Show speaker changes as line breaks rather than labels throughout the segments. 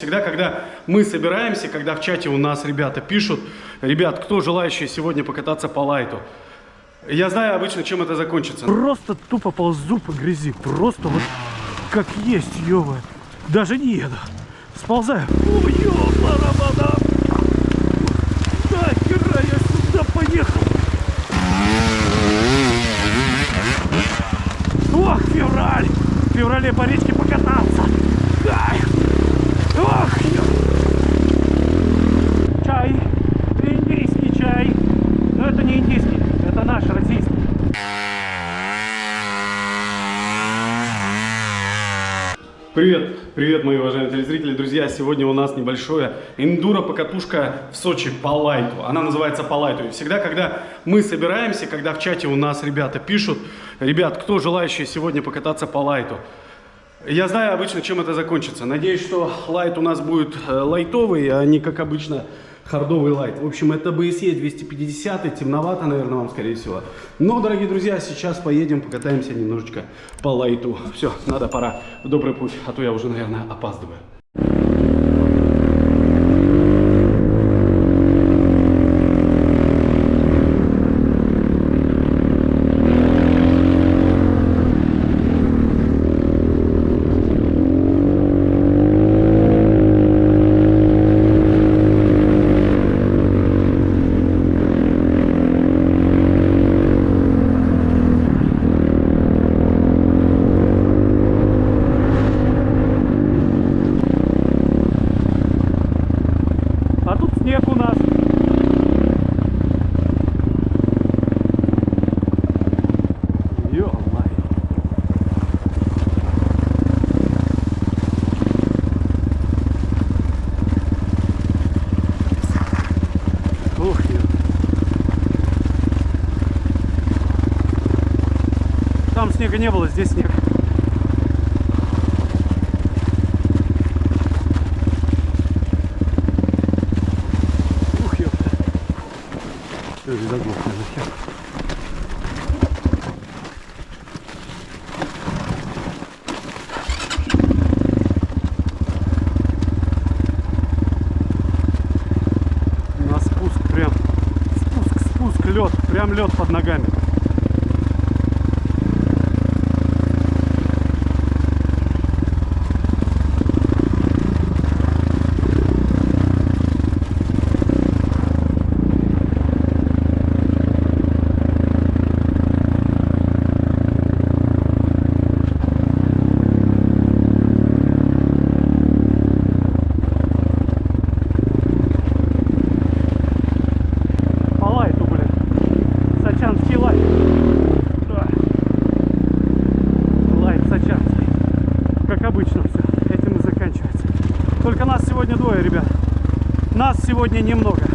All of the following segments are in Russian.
Всегда, когда мы собираемся, когда в чате у нас ребята пишут, ребят, кто желающий сегодня покататься по лайту, я знаю обычно, чем это закончится.
Просто тупо ползу по грязи. Просто вот как есть, ёва. Даже не еду. Сползаю. О, ёпта, Нахера я сюда поехал? Ох, февраль! В феврале по речке покататься. Ай! Ох, ё- Чай. Индийский чай. Но это не индийский, это наш, российский.
Привет, привет, мои уважаемые телезрители. Друзья, сегодня у нас небольшое эндуро-покатушка в Сочи по лайту. Она называется по лайту. И всегда, когда мы собираемся, когда в чате у нас ребята пишут, ребят, кто желающий сегодня покататься по лайту, я знаю обычно, чем это закончится. Надеюсь, что лайт у нас будет э, лайтовый, а не, как обычно, хардовый лайт. В общем, это BSE 250, темновато, наверное, вам, скорее всего. Но, дорогие друзья, сейчас поедем, покатаемся немножечко по лайту. Все, надо, пора добрый путь, а то я уже, наверное, опаздываю.
А тут снег у нас. Ё-моё. Ух, ё. Там снега не было, здесь снег. Ух, ёпта. Всё, заглох, нахер. На спуск прям. Спуск, спуск, лед. Прям лед под ногами. По лайту, блин. Сачанский лайт. Да. Лайт сачанский. Как обычно все. Этим и заканчивается. Только нас сегодня двое, ребят. Нас сегодня немного.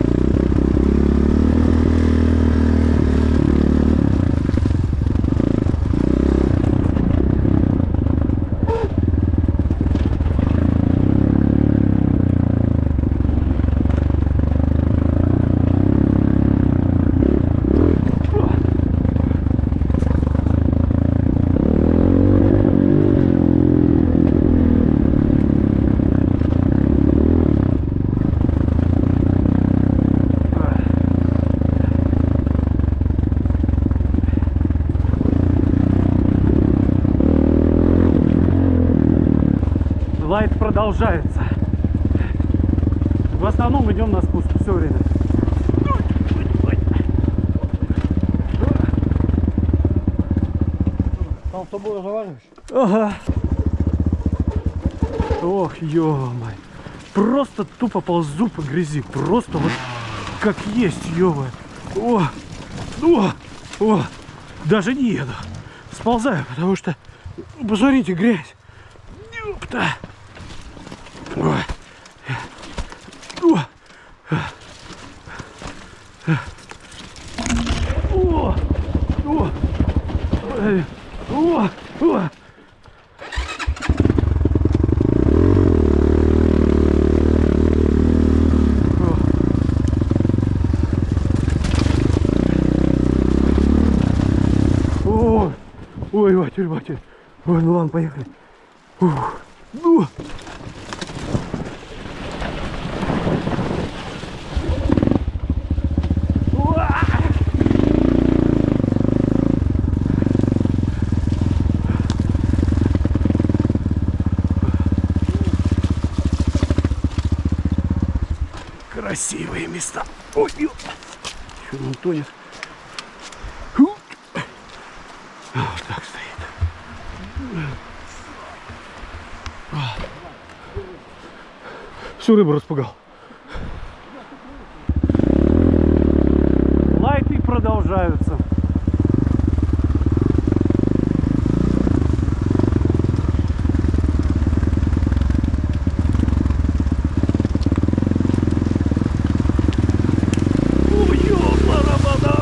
Лайт продолжается. В основном идем на спуск все время.
Там с тобой разговариваешь?
Ага. Ох, ё-моё. Просто тупо ползу по грязи. Просто вот как есть, ё О, о, о. Даже не еду. Сползаю, потому что, посмотрите, грязь. Ёпта. Ебать, ебать. Ой, ну ладно, поехали. Ух. Ну. Красивые места. Ой, ё. Чё, не тонет? Всю рыбу распугал. Лайты продолжаются. Ой, ёпта-рамада!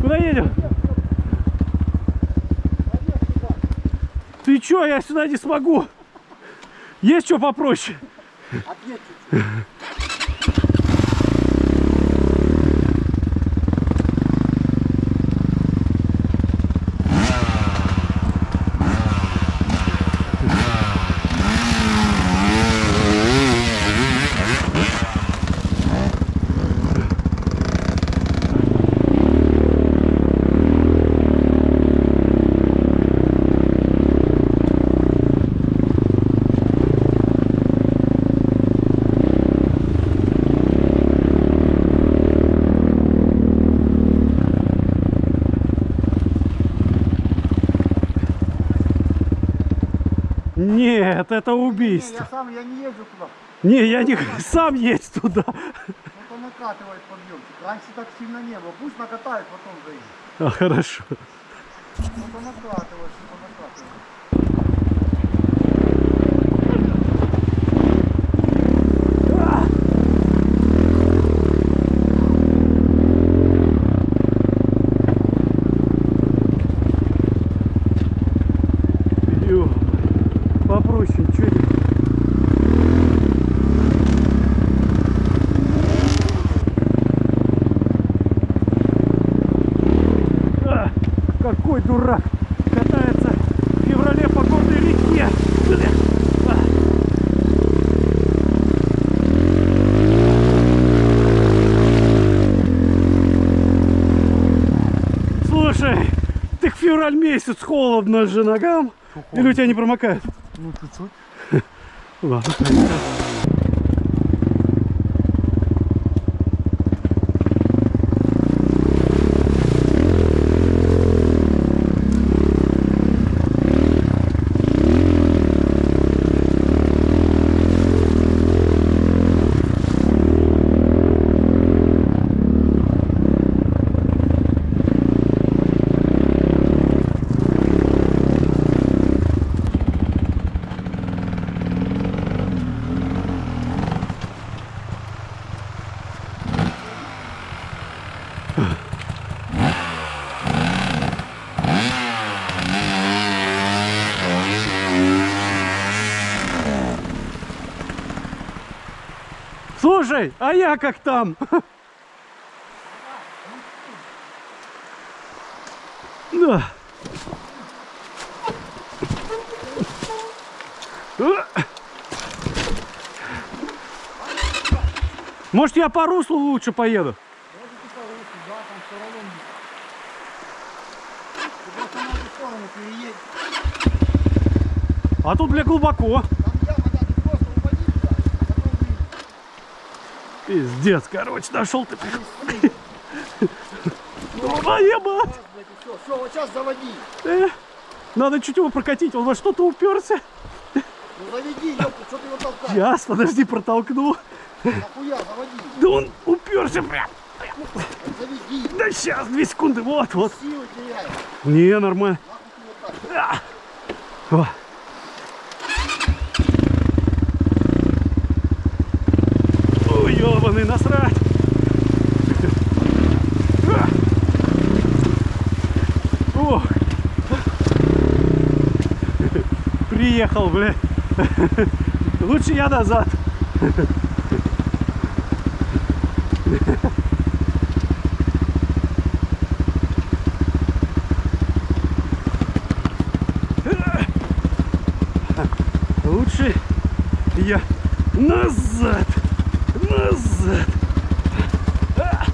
Куда едем? Ты чё, я сюда не смогу. Есть что попроще? Отъедь 300. Не,
я сам, я не езжу туда.
Не, я не сам есть туда.
Ну, накатывает подъемчик. Раньше так сильно не было. Пусть накатают, потом заедет.
А, хорошо.
Ну, накатывает, накатывает.
Холодно же ногам. Или у тебя не промокает?
Ну, чуть-чуть.
Ладно. Слушай, а я как там? Да. Может, я по руслу лучше поеду? А тут, бля, глубоко.
Там яма, да, ты просто упади туда, а потом выйдешь.
Пиздец, короче, нашел ты. Твоя мать!
Все, все, сейчас заводи.
Надо чуть его прокатить, он во что-то уперся.
Ну заведи, что ты его толкаешь?
Сейчас, подожди, протолкну.
Нахуя, заводи.
Да он уперся прям.
Заведи.
Да сейчас, две секунды, вот, вот.
Силы теряешь.
Не, нормально.
Нахуй ты вот так.
А, О. Ой, ёбаный, насрать! Ох. Приехал, бля. Лучше я назад. Лучше я назад. Назад. А.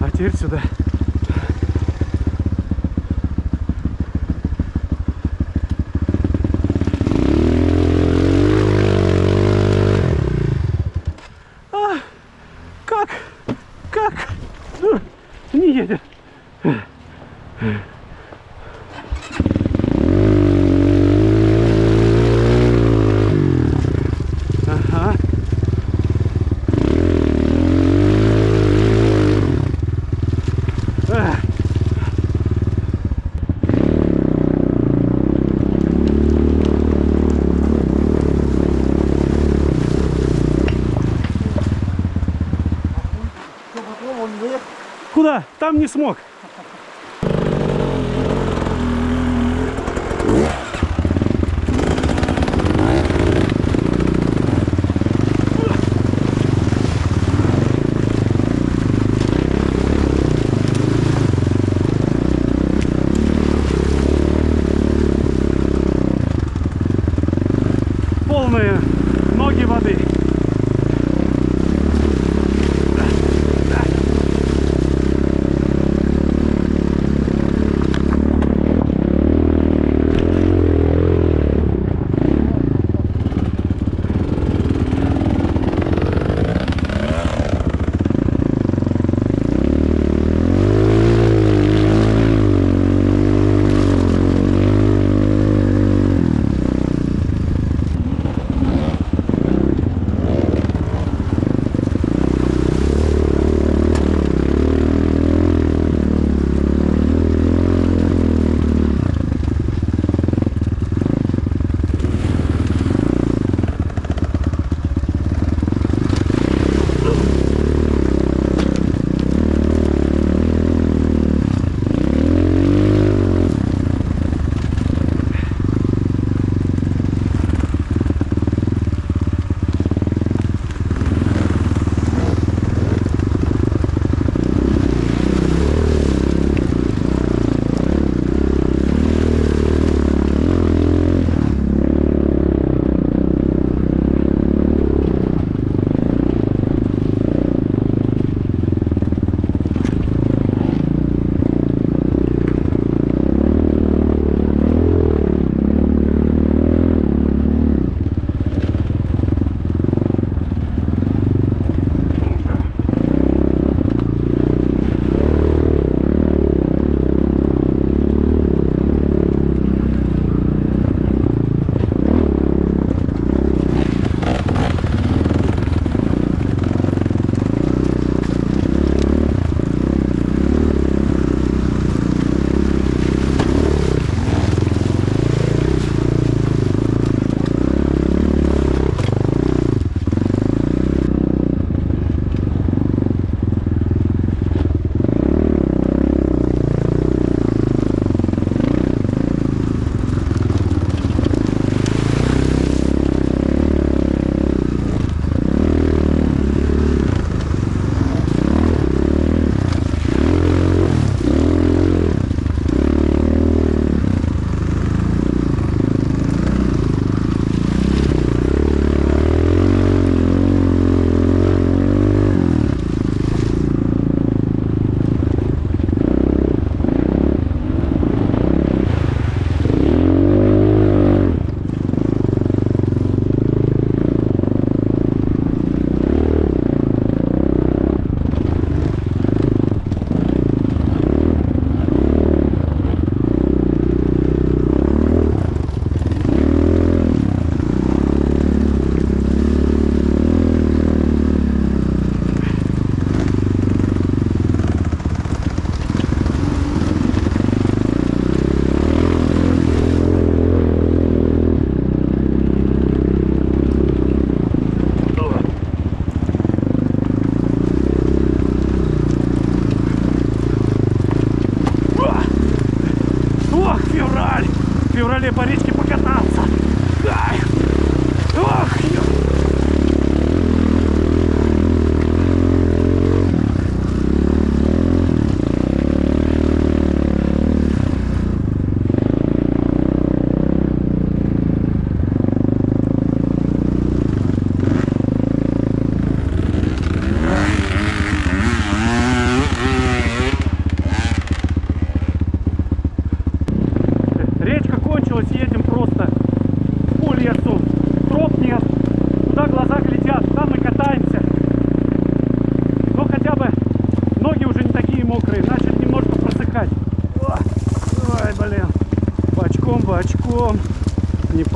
А теперь сюда. А, как? Как? Ну, Не едет. Ага. Эх.
Что, попробовал, он выехал?
Там не смог.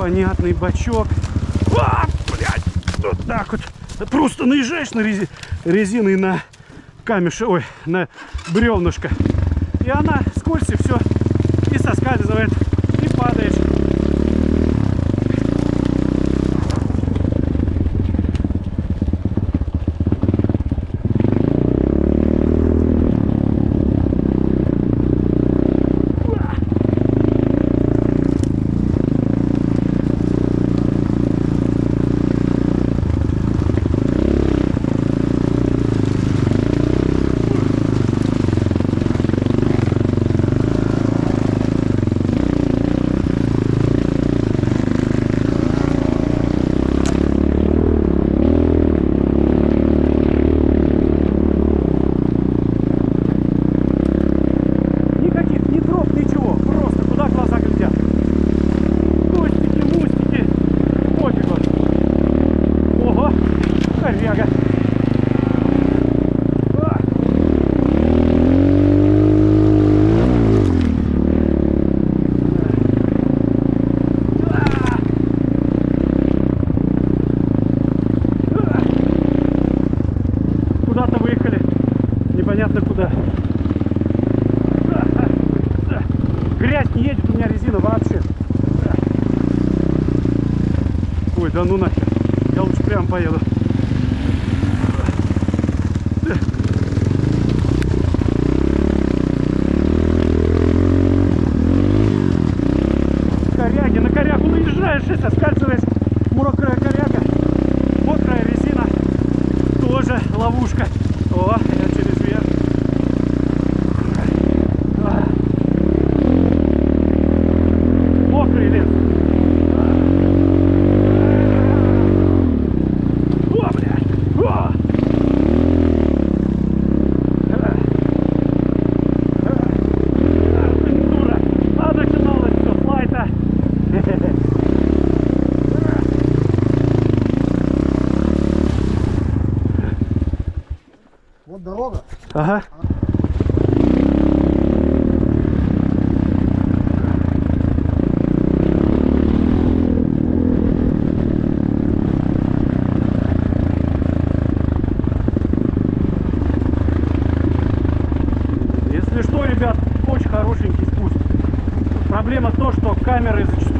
непонятный бачок. А, блядь, вот так вот. Просто наезжаешь на рези... резиной на камешек, ой, на бревнышко. И она скользит все, и соскальзывает. камеры зачастую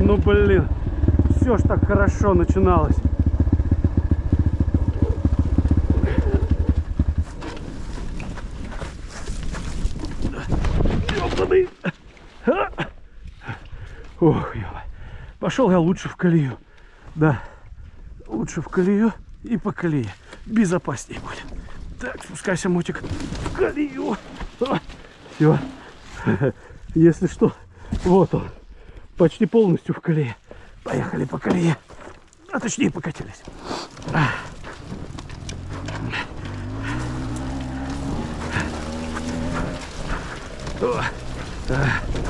Ну блин, все ж так хорошо начиналось. Ох. Пошел я лучше в колею. Да, лучше в колею и по колее. Безопаснее будет. Так, спускайся, мотик, в колею. Все. Если что, вот он почти полностью в колее. Поехали по колее. А точнее покатились. А. А.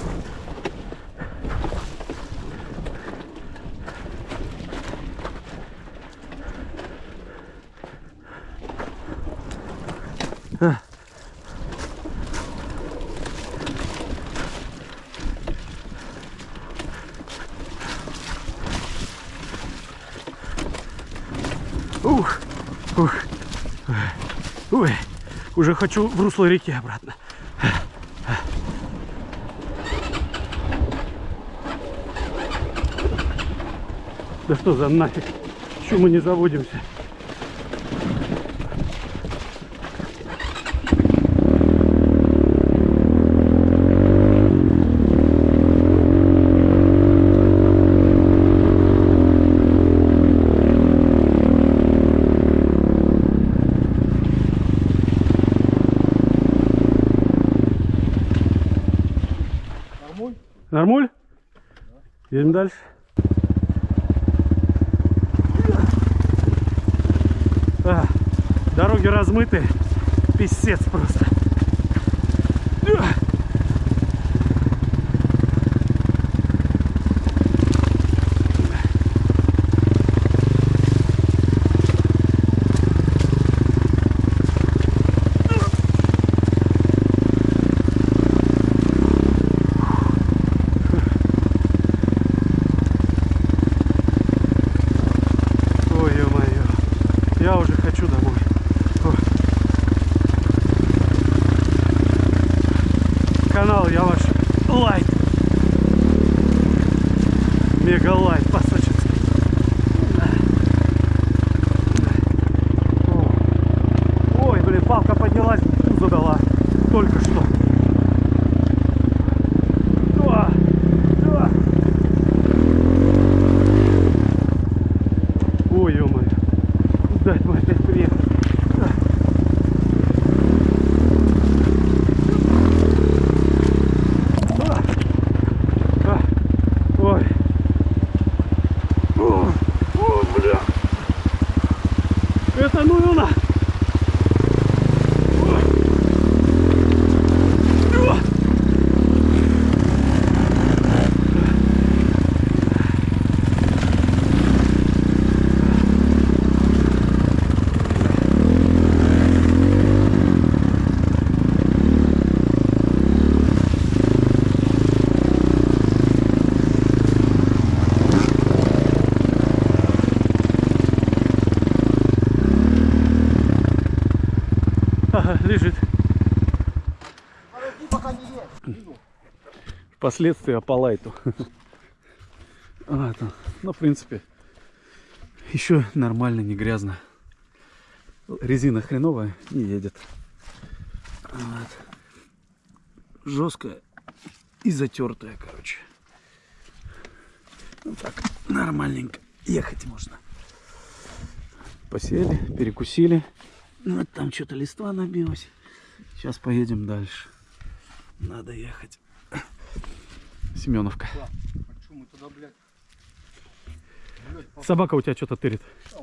Ух. Ой, уже хочу в русло реки обратно. Да что за нафиг? Почему мы не заводимся? Едем дальше. А, дороги размыты. Писец просто. Ой, ё-моё. Я уже хочу домой. Фу. Канал я ваш лайт. Мега лайт по-сочински. О. Ой, блин, палка поднялась, пузо дала. Только что. О, о. Ой, ё-моё. Куда это мы опять приехали? А. А. Ой. О, о, бля. Это ну его на. Ой. О. Ага, лежит.
Подожди, пока не есть.
Последствия по лайту. А, ну, в принципе, еще нормально, не грязно. Резина хреновая, не едет. Вот. Жесткая и затертая, короче. Ну так, нормальненько ехать можно. Посели, перекусили. Ну, вот там что-то листва набилось. Сейчас поедем дальше. Надо ехать. Семеновка.
Почему мы туда, блядь?
Собака у тебя что-то тырит. Я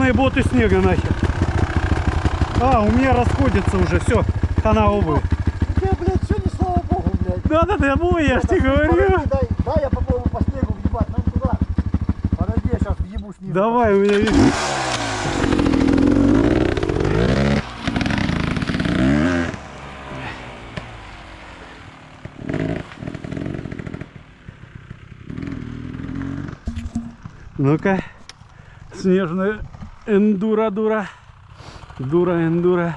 полные боты снега нахер. А, у меня расходится уже, все, хана обувь.
У тебя, блядь, все не слава богу, блядь.
Да-да-да, мой, я ж тебе говорю.
Дай я попробую по снегу въебать, нам туда. Подожди, я сейчас въебу снизу.
Давай, у меня видишь. Ну-ка, снежная эндура-дура. Дура-эндура.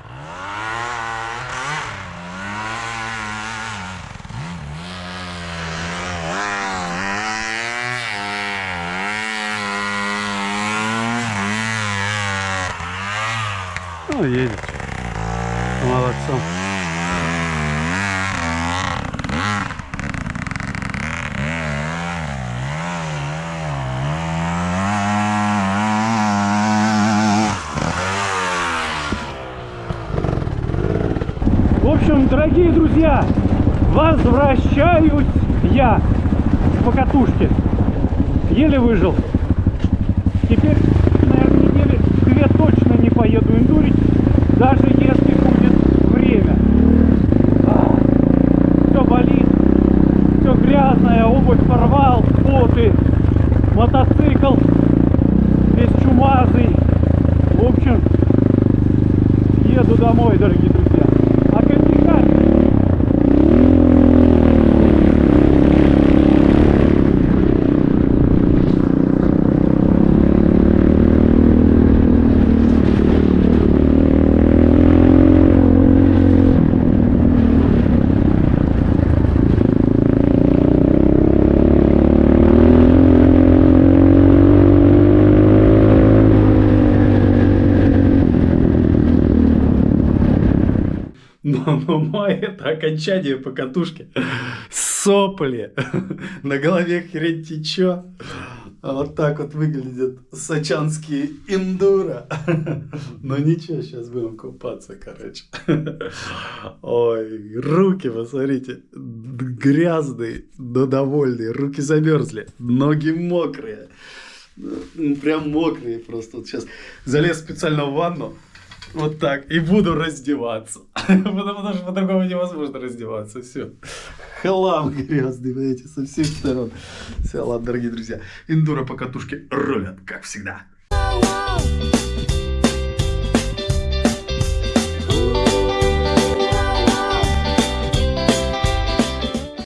Ну, едет. Молодцом. В общем, дорогие друзья, возвращаюсь я с покатушки. Еле выжил. Теперь, наверное, недели две точно не поеду эндурить, даже если будет время. Все болит, все грязное, обувь порвал, боты, мотоцикл весь чумазый. В общем, еду домой, дорогие друзья. А как отдыхать.
Но май это окончание по катушке. Сопли. На голове хрень течет. А Вот так вот выглядят сачанские индура. Но ничего, сейчас будем купаться, короче. Ой, руки, посмотрите, грязные, но довольные. Руки замерзли, ноги мокрые. Ну, Прям мокрые просто. Вот сейчас залез специально в ванну. Вот так. И буду раздеваться. Потому, что по-другому невозможно раздеваться. Все. Хлам грязный, понимаете, со всех сторон. Все, ладно, дорогие друзья. Индура по катушке рулят, как всегда.